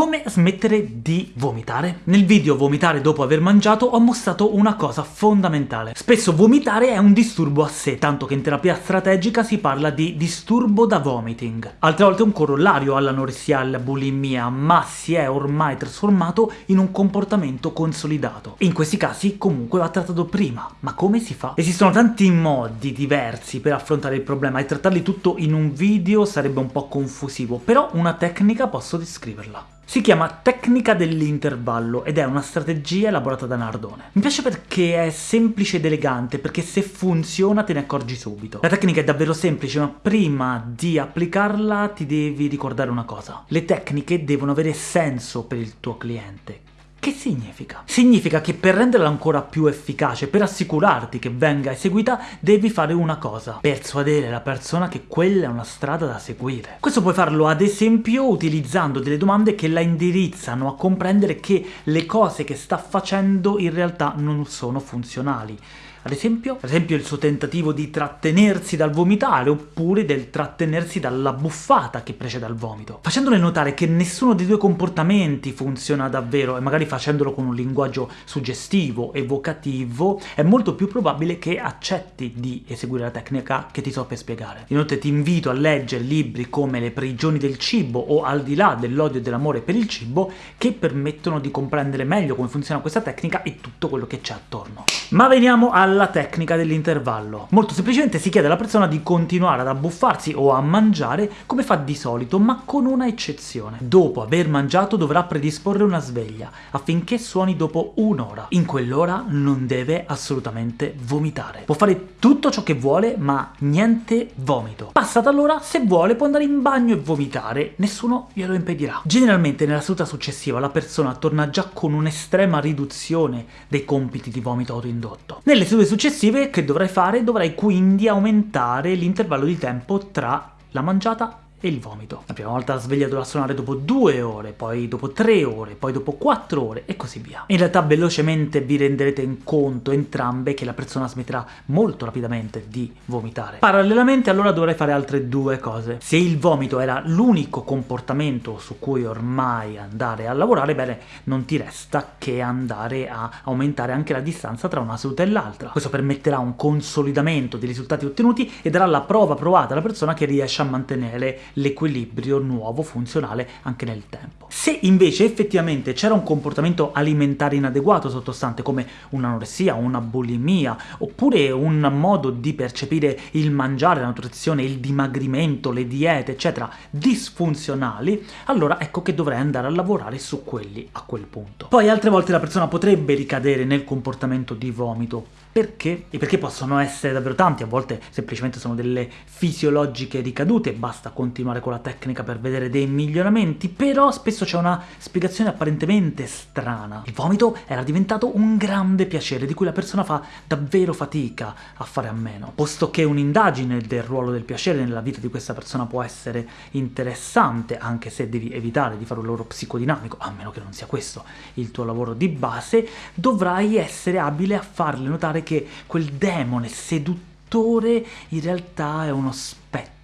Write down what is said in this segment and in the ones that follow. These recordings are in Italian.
Come smettere di vomitare? Nel video vomitare dopo aver mangiato ho mostrato una cosa fondamentale. Spesso vomitare è un disturbo a sé, tanto che in terapia strategica si parla di disturbo da vomiting. Altre volte è un corollario all'anoressia e alla bulimia, ma si è ormai trasformato in un comportamento consolidato. In questi casi comunque va trattato prima. Ma come si fa? Esistono tanti modi diversi per affrontare il problema e trattarli tutto in un video sarebbe un po' confusivo, però una tecnica posso descriverla. Si chiama tecnica dell'intervallo ed è una strategia elaborata da Nardone. Mi piace perché è semplice ed elegante, perché se funziona te ne accorgi subito. La tecnica è davvero semplice, ma prima di applicarla ti devi ricordare una cosa. Le tecniche devono avere senso per il tuo cliente, che significa? Significa che per renderla ancora più efficace, per assicurarti che venga eseguita, devi fare una cosa. Persuadere la persona che quella è una strada da seguire. Questo puoi farlo ad esempio utilizzando delle domande che la indirizzano a comprendere che le cose che sta facendo in realtà non sono funzionali. Ad esempio? Ad esempio il suo tentativo di trattenersi dal vomitare, oppure del trattenersi dalla buffata che precede al vomito. Facendole notare che nessuno dei due comportamenti funziona davvero, e magari facendolo con un linguaggio suggestivo, evocativo, è molto più probabile che accetti di eseguire la tecnica che ti so per spiegare. Inoltre ti invito a leggere libri come Le prigioni del cibo o Al di là dell'odio e dell'amore per il cibo, che permettono di comprendere meglio come funziona questa tecnica e tutto quello che c'è attorno. Ma veniamo al alla tecnica dell'intervallo. Molto semplicemente si chiede alla persona di continuare ad abbuffarsi o a mangiare come fa di solito, ma con una eccezione. Dopo aver mangiato dovrà predisporre una sveglia, affinché suoni dopo un'ora. In quell'ora non deve assolutamente vomitare. Può fare tutto ciò che vuole, ma niente vomito. Passata l'ora, se vuole, può andare in bagno e vomitare, nessuno glielo impedirà. Generalmente nella seduta successiva la persona torna già con un'estrema riduzione dei compiti di vomito autoindotto. Nelle sedute successive che dovrai fare? Dovrai quindi aumentare l'intervallo di tempo tra la mangiata e il vomito. La prima volta la sveglia dovrà suonare dopo due ore, poi dopo tre ore, poi dopo quattro ore e così via. In realtà velocemente vi renderete in conto entrambe che la persona smetterà molto rapidamente di vomitare. Parallelamente allora dovrai fare altre due cose. Se il vomito era l'unico comportamento su cui ormai andare a lavorare, bene, non ti resta che andare a aumentare anche la distanza tra una seduta e l'altra. Questo permetterà un consolidamento dei risultati ottenuti e darà la prova provata alla persona che riesce a mantenere l'equilibrio nuovo funzionale anche nel tempo. Se invece effettivamente c'era un comportamento alimentare inadeguato sottostante come un'anoressia, una bulimia, oppure un modo di percepire il mangiare, la nutrizione, il dimagrimento, le diete, eccetera, disfunzionali, allora ecco che dovrei andare a lavorare su quelli a quel punto. Poi altre volte la persona potrebbe ricadere nel comportamento di vomito, perché? E perché possono essere davvero tanti, a volte semplicemente sono delle fisiologiche ricadute, basta continuare con la tecnica per vedere dei miglioramenti, però spesso c'è una spiegazione apparentemente strana. Il vomito era diventato un grande piacere, di cui la persona fa davvero fatica a fare a meno, posto che un'indagine del ruolo del piacere nella vita di questa persona può essere interessante, anche se devi evitare di fare un lavoro psicodinamico, a meno che non sia questo il tuo lavoro di base, dovrai essere abile a farle notare che quel demone seduttore in realtà è uno spettro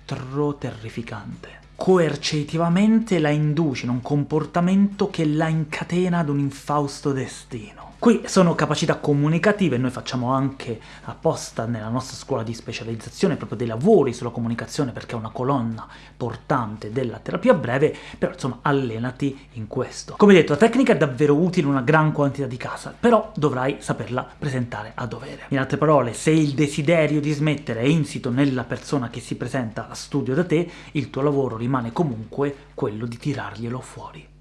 terrificante. Coercitivamente la induce in un comportamento che la incatena ad un infausto destino. Qui sono capacità comunicative, noi facciamo anche apposta nella nostra scuola di specializzazione proprio dei lavori sulla comunicazione perché è una colonna portante della terapia breve, però insomma allenati in questo. Come detto, la tecnica è davvero utile in una gran quantità di casi, però dovrai saperla presentare a dovere. In altre parole, se il desiderio di smettere è insito nella persona che si presenta a studio da te, il tuo lavoro rimane comunque quello di tirarglielo fuori.